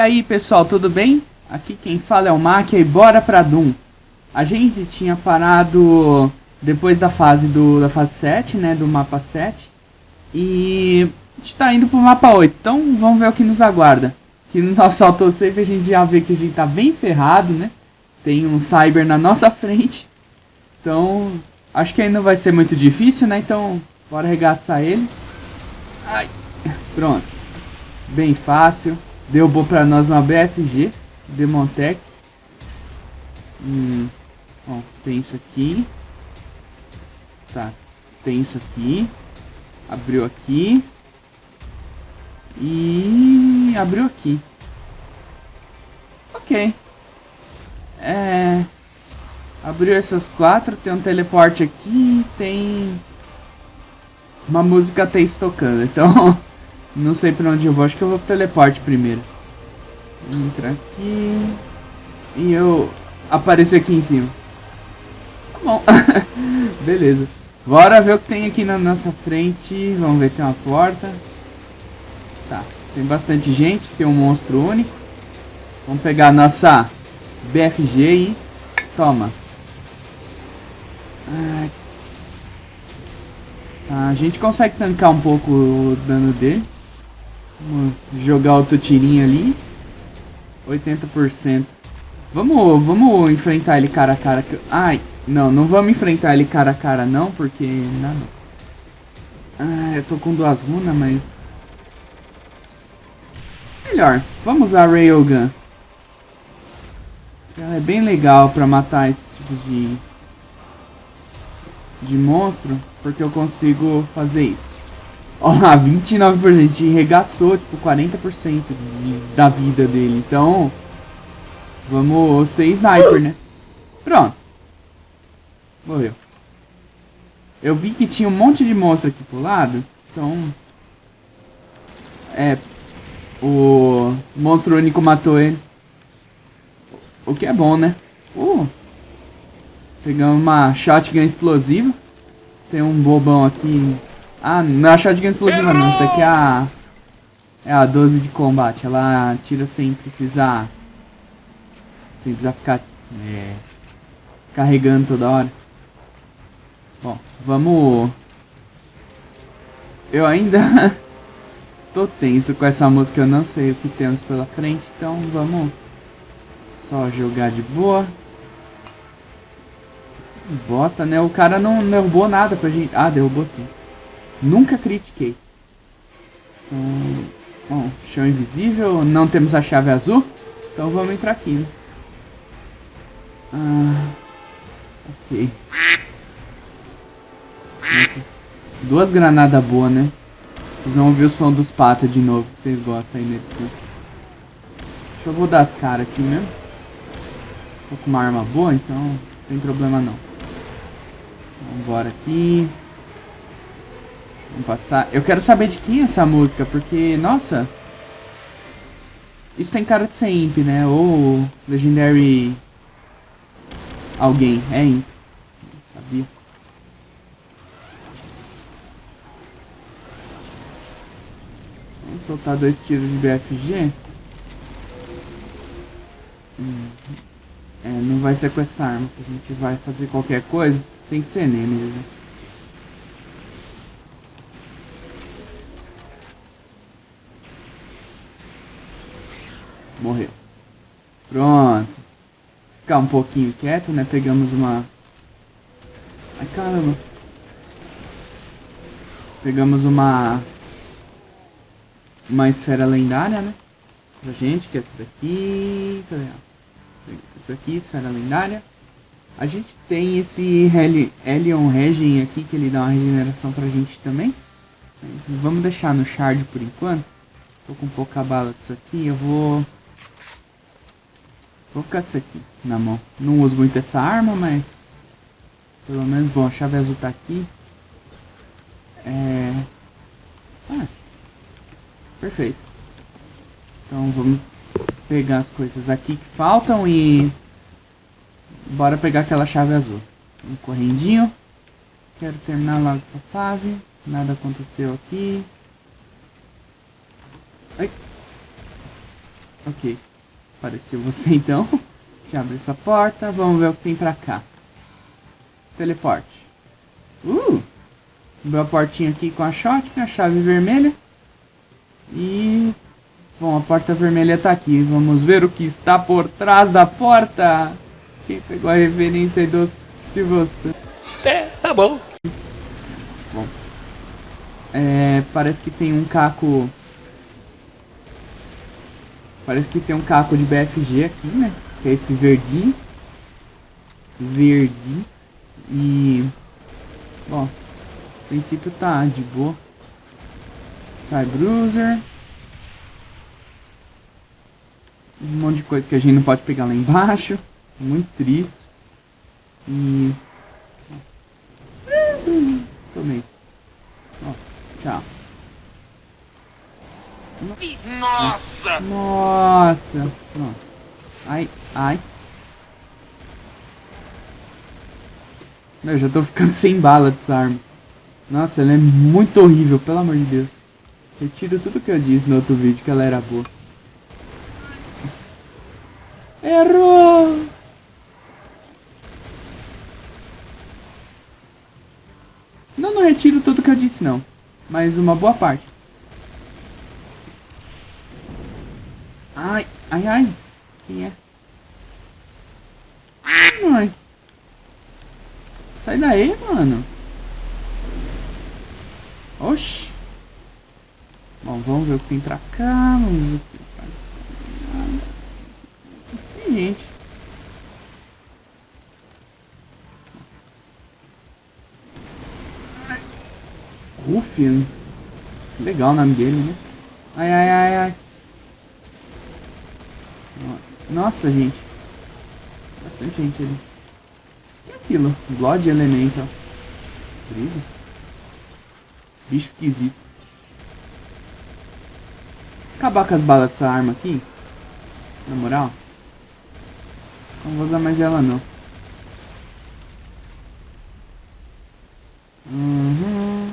E aí pessoal, tudo bem? Aqui quem fala é o Mac e bora pra Doom. A gente tinha parado depois da fase do da fase 7, né, do mapa 7. E a gente tá indo pro mapa 8, então vamos ver o que nos aguarda. Que no nosso autosave a gente já vê que a gente tá bem ferrado, né? Tem um Cyber na nossa frente. Então, acho que ainda vai ser muito difícil, né? Então, bora arregaçar ele. Ai, pronto. Bem fácil. Deu bom pra nós uma BFG. Demontec. Hum, ó, tem isso aqui. Tá, tem isso aqui. Abriu aqui. E abriu aqui. Ok. É... Abriu essas quatro, tem um teleporte aqui, tem uma música até tocando, então não sei pra onde eu vou, acho que eu vou pro teleporte primeiro. Entra aqui e eu aparecer aqui em cima. Tá bom, beleza. Bora ver o que tem aqui na nossa frente, vamos ver, tem uma porta. Tá, tem bastante gente, tem um monstro único. Vamos pegar a nossa BFG e toma. Tá, a gente consegue tancar um pouco o dano dele. Vamos jogar outro tirinho ali. 80%. Vamos, vamos enfrentar ele cara a cara. Ai, não, não vamos enfrentar ele cara a cara não, porque... Não, não. Ah, eu tô com duas runas, mas... Melhor, vamos usar a Railgun. Ela é bem legal pra matar esse tipo de de monstro, porque eu consigo fazer isso. Ó lá, 29%, regaçou, tipo, 40% de, da vida dele. Então, vamos ser sniper, né? Pronto. Morreu. Eu vi que tinha um monte de monstro aqui pro lado, então... É, o monstro único matou eles. O que é bom, né? Uh, Pegamos uma shotgun explosiva. Tem um bobão aqui. Ah, não a shotgun explosiva não. Isso aqui é a... É a 12 de combate. Ela tira sem precisar... Sem precisar ficar... É, carregando toda hora. Bom, vamos... Eu ainda... tô tenso com essa música. Eu não sei o que temos pela frente. Então vamos... Só jogar de boa. Bosta, né? O cara não derrubou nada pra gente. Ah, derrubou sim. Nunca critiquei. Então, bom, chão invisível. Não temos a chave azul. Então vamos entrar aqui, né? Ah, ok. Nossa, duas granadas boas, né? Vocês vão ouvir o som dos patos de novo, que vocês gostam aí na edição. Deixa eu rodar as caras aqui mesmo. Tô com uma arma boa, então não tem problema não. Vambora aqui. Vamos passar. Eu quero saber de quem é essa música, porque, nossa... Isso tem cara de ser Imp, né? Ou Legendary... Alguém. É Imp. Sabia. Vamos soltar dois tiros de BFG. Hum. É, não vai ser com essa arma que a gente vai fazer qualquer coisa. Tem que ser Nemesis. Né? Morreu. Pronto. Ficar um pouquinho quieto, né? Pegamos uma... Ai, caramba. Pegamos uma... Uma esfera lendária, né? Pra gente, que é essa daqui... Cadê? Isso aqui, esfera lendária. A gente tem esse Heli Helion Regen aqui, que ele dá uma regeneração pra gente também. Mas vamos deixar no Shard por enquanto. Tô com pouca bala disso aqui, eu vou... Vou ficar com isso aqui na mão. Não uso muito essa arma, mas... Pelo menos, bom, a chave azul tá aqui. É... Ah, perfeito. Então vamos pegar as coisas aqui que faltam e Bora pegar aquela chave azul. Um correndinho. Quero terminar logo essa fase. Nada aconteceu aqui. Ai. Ok. Apareceu você então. Já abre essa porta. Vamos ver o que tem pra cá. Teleporte. Uh! Abriu a portinha aqui com a shotgun, a chave vermelha. E... Bom, a porta vermelha tá aqui. Vamos ver o que está por trás da porta. Quem pegou a referência do Silvio É, tá bom. Bom. É, parece que tem um caco... Parece que tem um caco de BFG aqui, né? Que é esse verdinho. Verde. E... Bom, a princípio tá de boa. Sai Bruiser. Um monte de coisa que a gente não pode pegar lá embaixo. Muito triste. E... Tomei. Ó, tchau. Nossa! Nossa. Ai, ai. Eu já tô ficando sem bala dessa arma. Nossa, ela é muito horrível, pelo amor de Deus. Retiro tudo que eu disse no outro vídeo, que ela era boa. Errou! Não, não retiro tudo que eu disse, não. Mas uma boa parte. Ai, ai, ai. Quem é? Ai. Sai daí, mano. Oxi. Bom, vamos ver o que tem pra cá. Vamos ver o que tem pra cá. Tem gente. Rufian. Legal o nome dele, né? Ai, ai, ai, ai. Nossa, gente. Bastante gente ali. O que é aquilo? Blood Elemental. Brisa? Bicho esquisito. Acabar com as balas dessa arma aqui. Na moral. Não vou usar mais ela não. Uhum.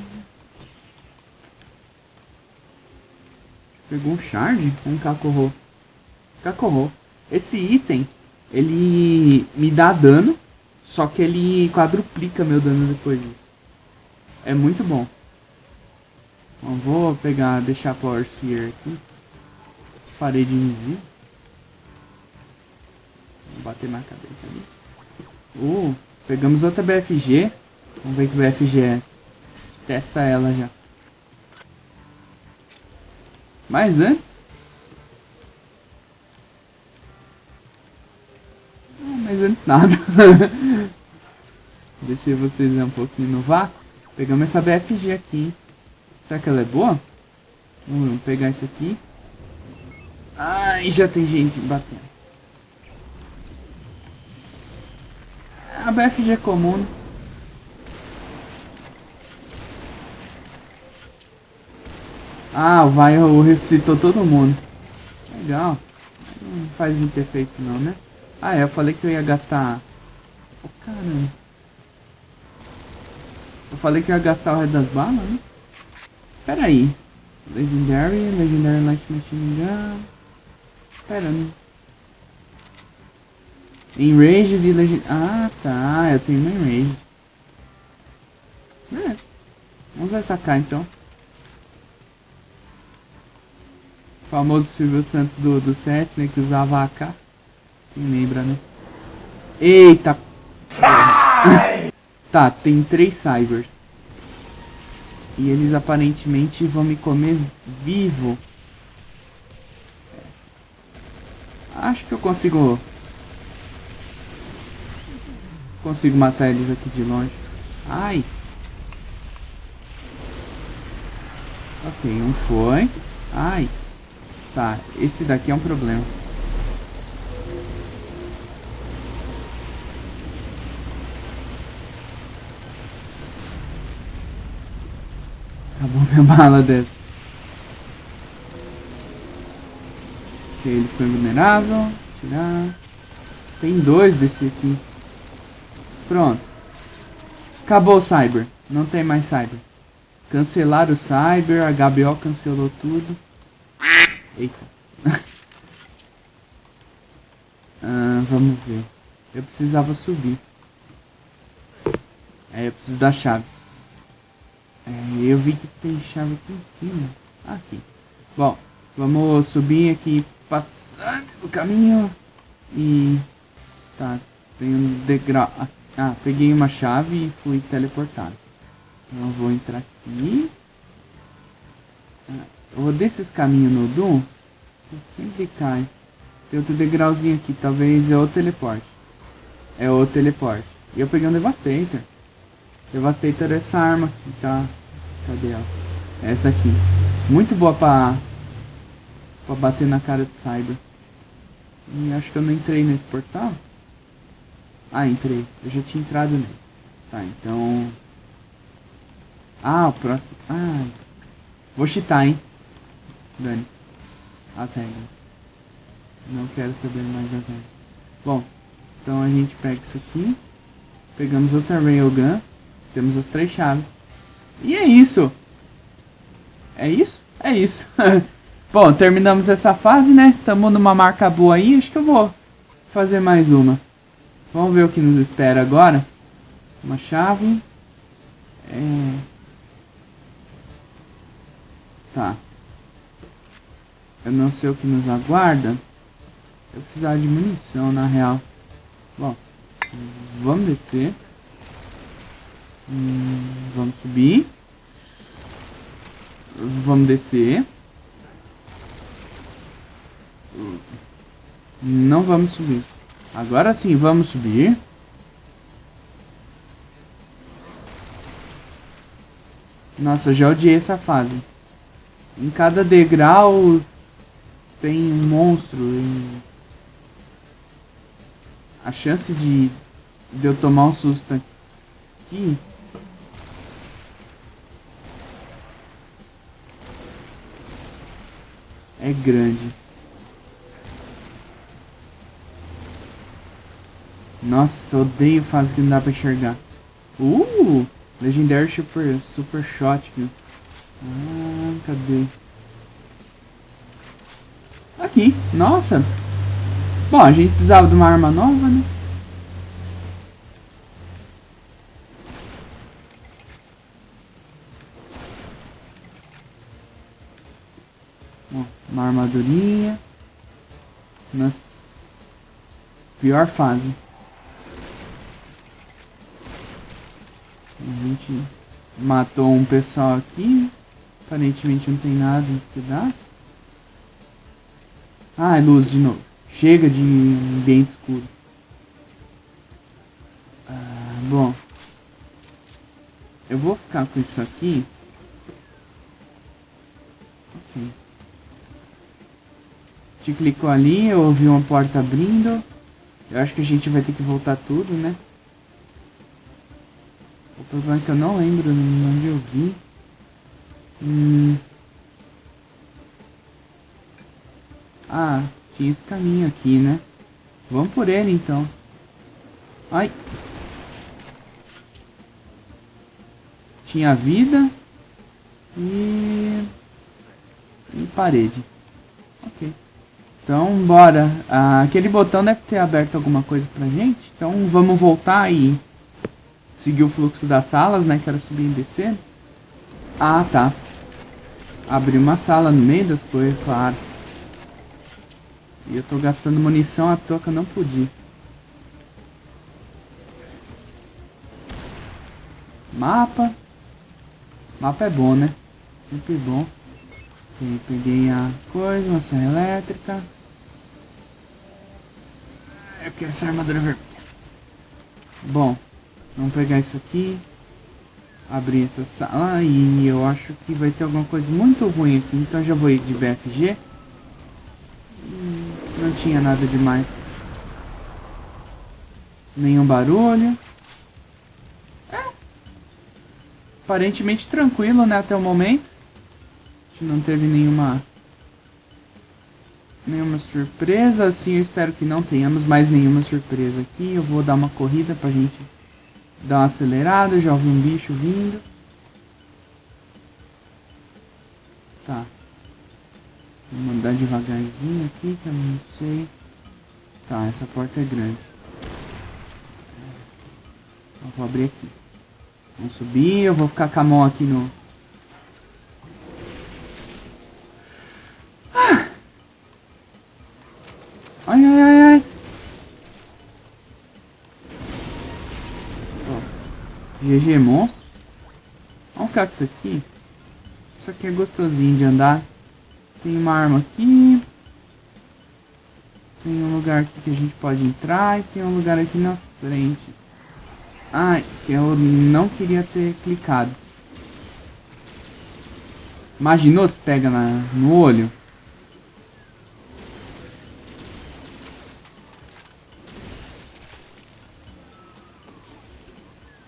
Pegou um shard? Um cacorro. Cacorro. Esse item, ele me dá dano, só que ele quadruplica meu dano depois disso. É muito bom. Bom, vou pegar, deixar a Power Sphere aqui. Parede invisível. Vou bater na cabeça ali. Uh, pegamos outra BFG. Vamos ver que BFG é essa. Testa ela já. Mas antes... nada. Deixei vocês um pouquinho no vácuo. Pegamos essa BFG aqui. Será que ela é boa? Vamos pegar isso aqui. Ai, já tem gente batendo. A BFG é comum. Ah, o vai ressuscitou todo mundo. Legal. Não faz muito efeito não, né? Ah, é, eu falei que eu ia gastar... Oh, caramba. Eu falei que eu ia gastar o resto das balas, né? Pera aí. Legendary, Legendary Light Machine Gun... Pera, né? Enraged e Legend... Ah, tá. Eu tenho uma Enraged. É. Vamos usar essa K, então. O famoso Silvio Santos do, do CS, né? Que usava a K. Lembra, né? Eita! tá, tem três Cybers. E eles aparentemente vão me comer vivo. Acho que eu consigo... Consigo matar eles aqui de longe. Ai! Ok, um foi. Ai! Tá, esse daqui é um problema. Acabou minha bala dessa. Ok, ele foi vulnerável. Tirar. Tem dois desse aqui. Pronto. Acabou o Cyber. Não tem mais Cyber. Cancelaram o Cyber. A HBO cancelou tudo. Eita. vamos ver. Eu precisava subir. É, eu preciso da chave. É, eu vi que tem chave aqui em cima. Aqui. Bom, vamos subir aqui, passar o caminho. E... Tá, tem um degrau... Ah, peguei uma chave e fui teleportado. Então eu vou entrar aqui. Ah, eu vou descer esse caminho no Doom. Eu sempre cai. Tem outro degrauzinho aqui, talvez é o teleporte. É o teleporte. E eu peguei um Devastator. Devastator é essa arma aqui, tá? Cadê ela? Essa aqui. Muito boa pra, pra bater na cara de Cyber. E acho que eu não entrei nesse portal. Ah, entrei. Eu já tinha entrado nele. Tá, então... Ah, o próximo... Ah, vou cheatar, hein? Dane. As regras. Não quero saber mais das regras. Bom, então a gente pega isso aqui. Pegamos outra Railgun. Temos as três chaves. E é isso. É isso? É isso. Bom, terminamos essa fase, né? Estamos numa marca boa aí. Acho que eu vou fazer mais uma. Vamos ver o que nos espera agora. Uma chave. É... Tá. Eu não sei o que nos aguarda. Eu precisava de munição, na real. Bom, vamos descer. Hum, vamos subir. Vamos descer. Não vamos subir. Agora sim, vamos subir. Nossa, já odiei essa fase. Em cada degrau tem um monstro. E a chance de, de eu tomar um susto aqui é grande. Nossa, odeio fase que não dá pra enxergar. Uh! Legendary Super, super Shot. Ah, cadê? Aqui, nossa. Bom, a gente precisava de uma arma nova, né? Armadurinha. Na pior fase. A gente matou um pessoal aqui. Aparentemente não tem nada nesse pedaço. Ah, é luz de novo. Chega de ambiente escuro. Ah, bom. Eu vou ficar com isso aqui. Ok. Te clicou ali, eu ouvi uma porta abrindo. Eu acho que a gente vai ter que voltar tudo, né? O problema é que eu não lembro onde eu vi. Hum. Ah, tinha esse caminho aqui, né? Vamos por ele, então. Ai. Tinha vida. E... E parede. Ok. Então, bora. Ah, aquele botão deve ter aberto alguma coisa pra gente. Então, vamos voltar e seguir o fluxo das salas, né? Quero subir e descer. Ah, tá. Abrir uma sala no meio das coisas, claro. E eu tô gastando munição à toa que eu não podia. Mapa. Mapa é bom, né? Sempre bom. peguei a coisa, uma serra elétrica. Quero essa armadura vermelha. Bom, vamos pegar isso aqui. Abrir essa sala e eu acho que vai ter alguma coisa muito ruim aqui. Então já vou ir de BFG. Hum, não tinha nada demais. Nenhum barulho. É. Aparentemente tranquilo, né, até o momento. A gente não teve nenhuma nenhuma surpresa, assim eu espero que não tenhamos mais nenhuma surpresa aqui. Eu vou dar uma corrida pra gente dar uma acelerada, já ouvi um bicho vindo. Tá. Vou mandar devagarzinho aqui, que eu não sei. Tá, essa porta é grande. Eu vou abrir aqui. Vamos subir, eu vou ficar com a mão aqui no... GG monstro. Vamos ficar com isso aqui. Isso aqui é gostosinho de andar. Tem uma arma aqui. Tem um lugar aqui que a gente pode entrar e tem um lugar aqui na frente. Ai, que eu não queria ter clicado. Imaginou se pega na, no olho?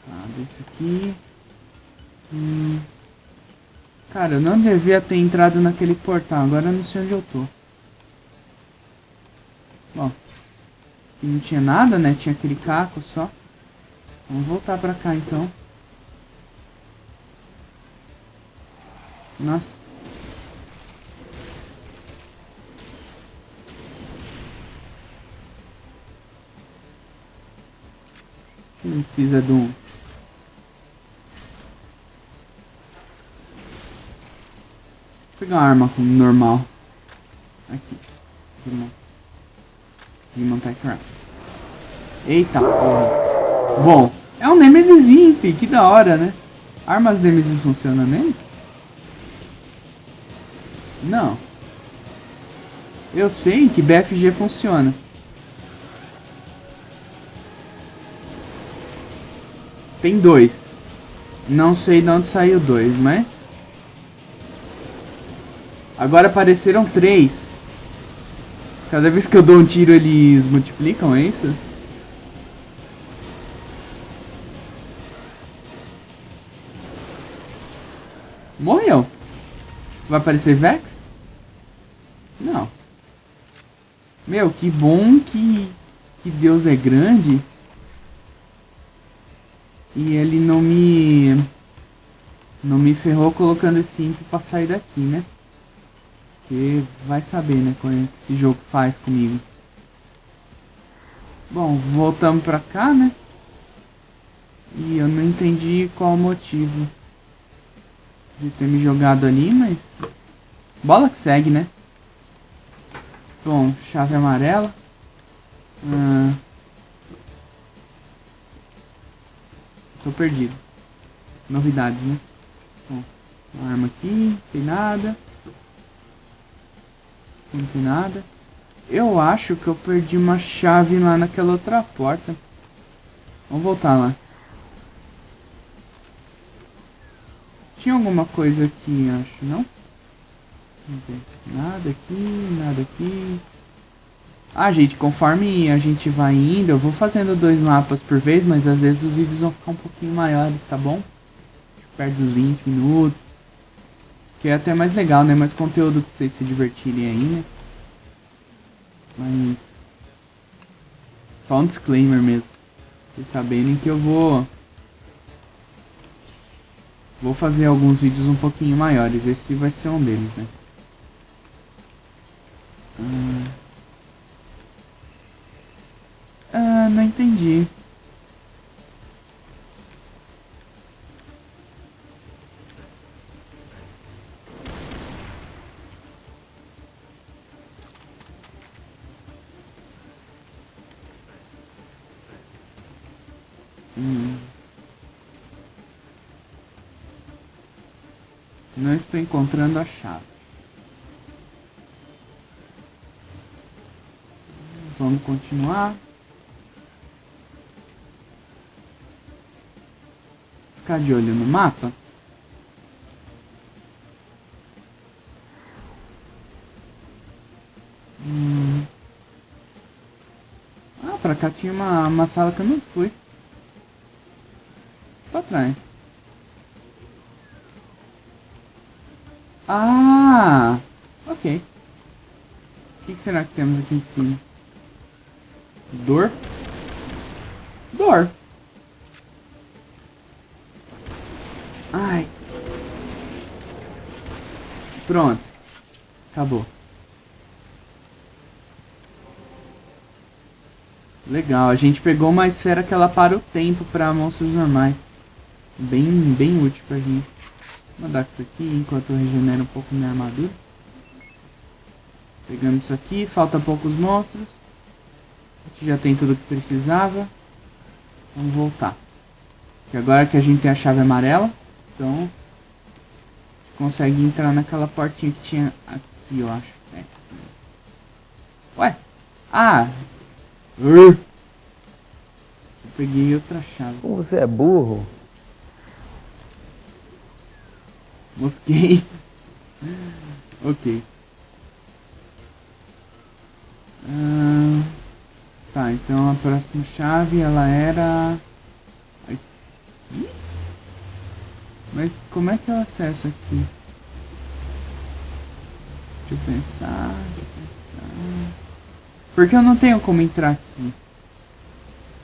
Tá, desse aqui. Hum. Cara, eu não devia ter entrado naquele portal. Agora eu não sei onde eu tô. Bom. Não tinha nada, né? Tinha aquele caco só. Vamos voltar pra cá então. Nossa. Não precisa de um... pegar uma arma normal. Aqui. Demon Round. Eita porra. Bom, é um Nemesis Imp, que da hora, né? Armas Nemesis funcionam nele? Não. Eu sei que BFG funciona. Tem dois. Não sei de onde saiu dois, mas... Agora apareceram três. Cada vez que eu dou um tiro eles multiplicam, é isso? Morreu. Vai aparecer Vex? Não. Meu, que bom que, que Deus é grande. E ele não me... Não me ferrou colocando esse imp pra sair daqui, né? Porque vai saber, né? Como é que esse jogo faz comigo. Bom, voltamos pra cá, né? E eu não entendi qual o motivo de ter me jogado ali, mas... Bola que segue, né? Bom, chave amarela. Ah... Tô perdido. Novidades, né? Bom, arma aqui, não tem nada. Não tem nada. Eu acho que eu perdi uma chave lá naquela outra porta. Vamos voltar lá. Tinha alguma coisa aqui, acho, não? Nada aqui, nada aqui. Ah, gente, conforme a gente vai indo, eu vou fazendo dois mapas por vez, mas às vezes os vídeos vão ficar um pouquinho maiores, tá bom? Perto dos 20 minutos. Que é até mais legal, né? Mais conteúdo pra vocês se divertirem aí, né? Mas... Só um disclaimer mesmo. Vocês saberem que eu vou... Vou fazer alguns vídeos um pouquinho maiores. Esse vai ser um deles, né? Hum... Ah, não entendi. Encontrando a chave. Vamos continuar. Ficar de olho no mapa. Hum. Ah, pra cá tinha uma, uma sala que eu não fui. Pra trás. Ah! Ok. O que, que será que temos aqui em cima? Dor? Dor. Ai. Pronto. Acabou. Legal, a gente pegou uma esfera que ela para o tempo para monstros normais. Bem, bem útil pra gente. Mandar isso aqui enquanto eu regenero um pouco minha armadura. Pegando isso aqui, falta poucos monstros. A gente já tem tudo que precisava. Vamos voltar. E agora que a gente tem a chave amarela, então consegue entrar naquela portinha que tinha aqui, eu acho. É. Ué? Ah! Eu peguei outra chave. Como você é burro? Mosquei. ok. Ah, tá, então a próxima chave ela era aqui? Mas como é que eu acesso aqui? Deixa eu pensar, deixa eu pensar. Porque eu não tenho como entrar aqui.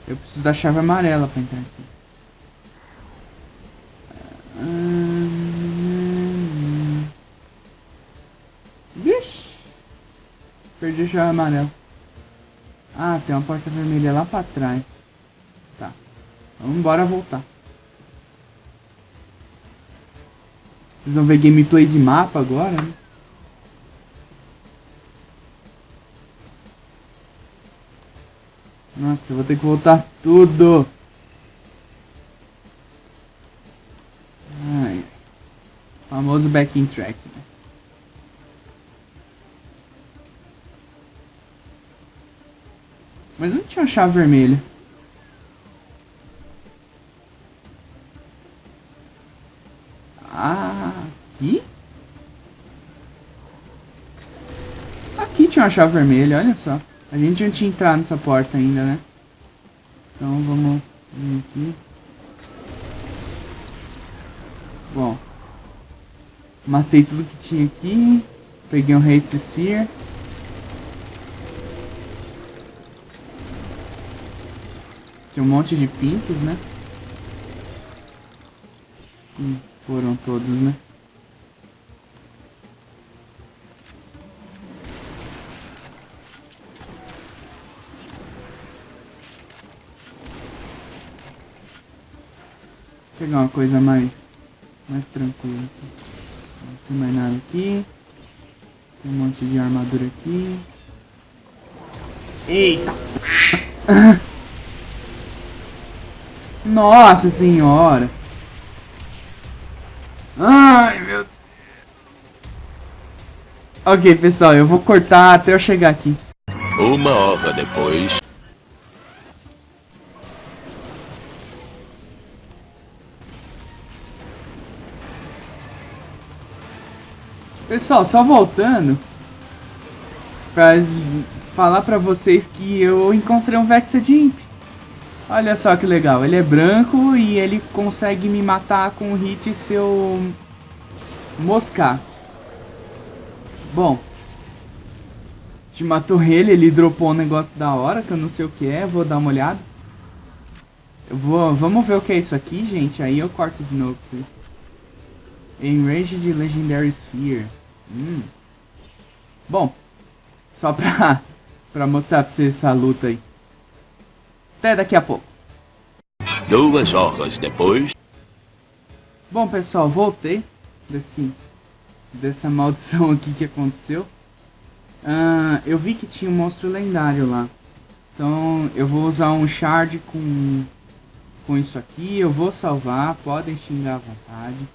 Eu preciso da chave amarela para entrar aqui. Hum... Vixe! Perdi a chave amarela. Ah, tem uma porta vermelha lá pra trás. Tá. Vamos embora voltar. Vocês vão ver gameplay de mapa agora, né? Nossa, eu vou ter que voltar tudo. Ai. Famoso backing track. Chave vermelha. Aqui? Aqui tinha uma chave vermelha, olha só. A gente não tinha entrado nessa porta ainda, né? Então vamos vir aqui. Bom. Matei tudo que tinha aqui. Peguei um Haste Sphere. Tem um monte de pintos, né? Hum, foram todos, né? Vou pegar uma coisa mais, mais tranquila. Não tem mais nada aqui. Tem um monte de armadura aqui. Eita! Nossa senhora! Ai, meu Deus. Ok, pessoal, eu vou cortar até eu chegar aqui. Uma hora depois. Pessoal, só voltando pra falar pra vocês que eu encontrei um Vexed Imp. Olha só que legal, ele é branco e ele consegue me matar com um hit se eu moscar. Bom, te matou ele, ele dropou um negócio da hora que eu não sei o que é, vou dar uma olhada. Eu vou, vamos ver o que é isso aqui, gente, aí eu corto de novo pra vocês. Enraged Legendary Sphere. Hum. Bom, só pra, pra mostrar pra vocês essa luta aí. Até daqui a pouco. Duas horas depois. Bom, pessoal, voltei desse, dessa maldição aqui que aconteceu. Uh, eu vi que tinha um monstro lendário lá. Então eu vou usar um shard com, com isso aqui. Eu vou salvar, podem xingar à vontade.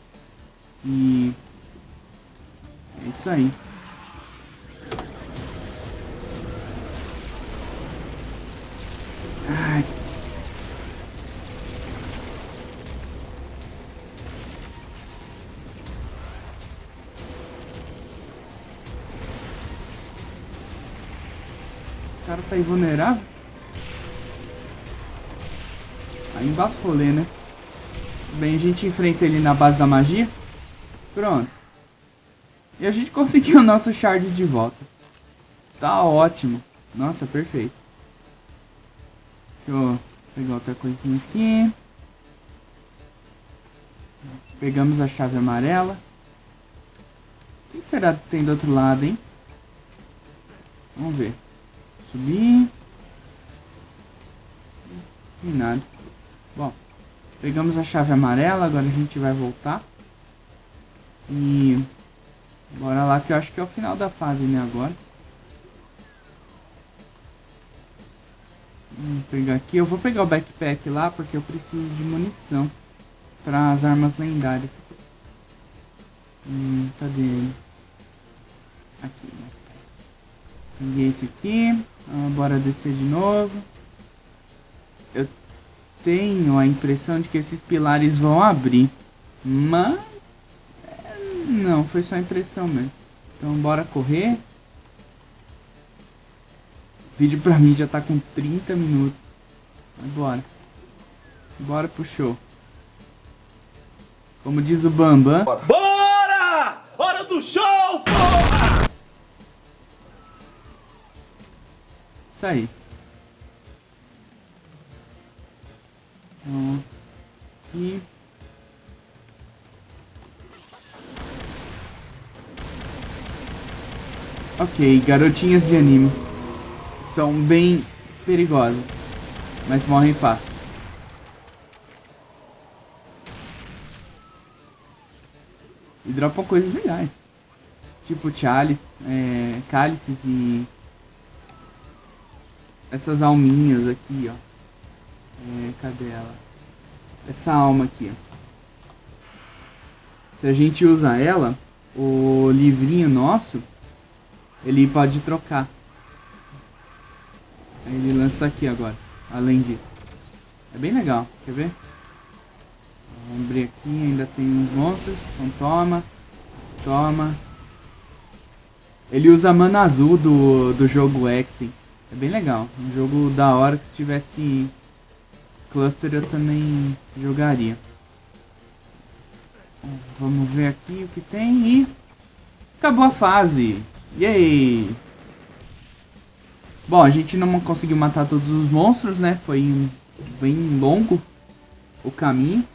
E é isso aí. Tá invulnerável? Aí embaixo né? Bem, a gente enfrenta ele na base da magia. Pronto. E a gente conseguiu o nosso shard de volta. Tá ótimo. Nossa, perfeito. Deixa eu pegar outra coisinha aqui. Pegamos a chave amarela. O que será que tem do outro lado, hein? Vamos ver. Subir. Nem nada. Bom, pegamos a chave amarela, agora a gente vai voltar. E... Bora lá que eu acho que é o final da fase, né, agora. Vou pegar aqui. Eu vou pegar o backpack lá porque eu preciso de munição para as armas lendárias. Hum, cadê ele? Aqui. Peguei esse aqui. Ah, bora descer de novo. Eu tenho a impressão de que esses pilares vão abrir. Mas... É, não, foi só impressão mesmo. Então bora correr. O vídeo pra mim já tá com 30 minutos. Bora. Bora pro show. Como diz o Bambam. Bora! Bora! Hora do show, porra! Aí. Então, aqui. Ok, garotinhas de anime. São bem perigosas, mas morrem fácil. E dropam coisas legais. Tipo chalice, é, cálices e essas alminhas aqui, ó. É, cadê ela? Essa alma aqui, ó. Se a gente usa ela, o livrinho nosso, ele pode trocar. Aí ele lança aqui agora, além disso. É bem legal, quer ver? Vamos abrir aqui, ainda tem uns monstros. Então toma, toma. Ele usa mana azul do, do jogo X. É bem legal. Um jogo da hora que se tivesse cluster eu também jogaria. Vamos ver aqui o que tem e... Acabou a fase! Yay! Bom, a gente não conseguiu matar todos os monstros, né? Foi bem longo o caminho.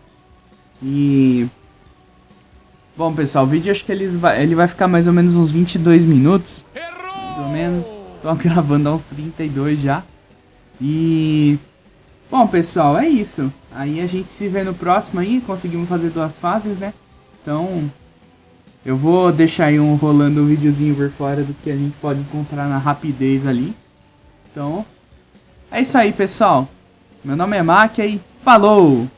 E... Bom, pessoal, o vídeo acho que ele vai, ele vai ficar mais ou menos uns 22 minutos. Mais ou menos. Tô gravando há uns 32 já. E... Bom, pessoal, é isso. Aí a gente se vê no próximo aí. Conseguimos fazer duas fases, né? Então... Eu vou deixar aí um rolando um videozinho por fora do que a gente pode encontrar na rapidez ali. Então... É isso aí, pessoal. Meu nome é Mac e falou!